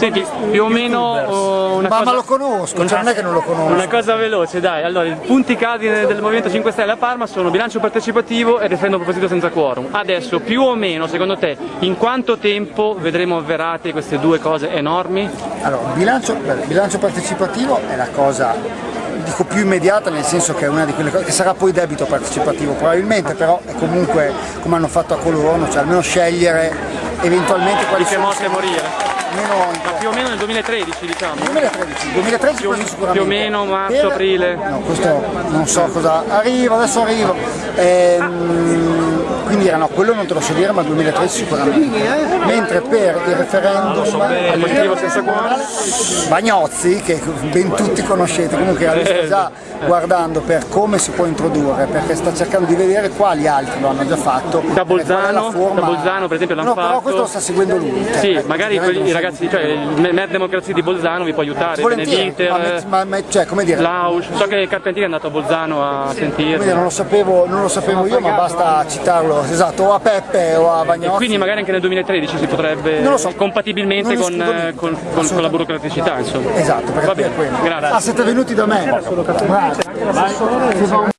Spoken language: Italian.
Senti, più o meno oh, una Ma, cosa... ma lo conosco, cioè non è che non lo conosco. Una cosa veloce, dai. Allora, i punti cardine del Movimento 5 Stelle a Parma sono bilancio partecipativo e referendum proposito senza quorum. Adesso, più o meno, secondo te, in quanto tempo vedremo avverate queste due cose enormi? Allora, il bilancio, bilancio partecipativo è la cosa dico più immediata nel senso che è una di quelle cose che sarà poi debito partecipativo probabilmente però è comunque come hanno fatto a Colorono cioè almeno scegliere eventualmente quali Di che sono morte a morire? meno Più o meno nel 2013, diciamo. 2013, 2013 Più- sicuramente. più o meno marzo, aprile. No, questo non so cosa. Arrivo, adesso arrivo. Ehm, era no, quello non te lo so dire, ma 2013 sicuramente. Mentre per il referendum? Bagnozzi, che ben tutti conoscete, comunque sta già guardando per come si può introdurre, perché sta cercando di vedere quali altri lo hanno già fatto. Da Bolzano, forma- da Bolzano, per esempio, l'hanno no, però fatto. questo lo sta seguendo lui. cioè, Sì, magari i so- ragazzi, cioè il Mer Democrazia di Bolzano vi può aiutare, Volentieri, ma, ma- ma- cioè, come dire, Lausch, so che Carpentieri è andato a Bolzano a dire, sentirlo. non lo sapevo, non lo sapevo io, ma basta citarlo, esatto, o a Peppe o a E Bagnozzi. quindi magari anche nel 2013 si potrebbe, Non lo so. compatibilmente Non con, eh, con- con- con la burocraticità, insomma. Esatto, perché Va qui è bene, quello. grazie. Ah, siete venuti da me? Bravo.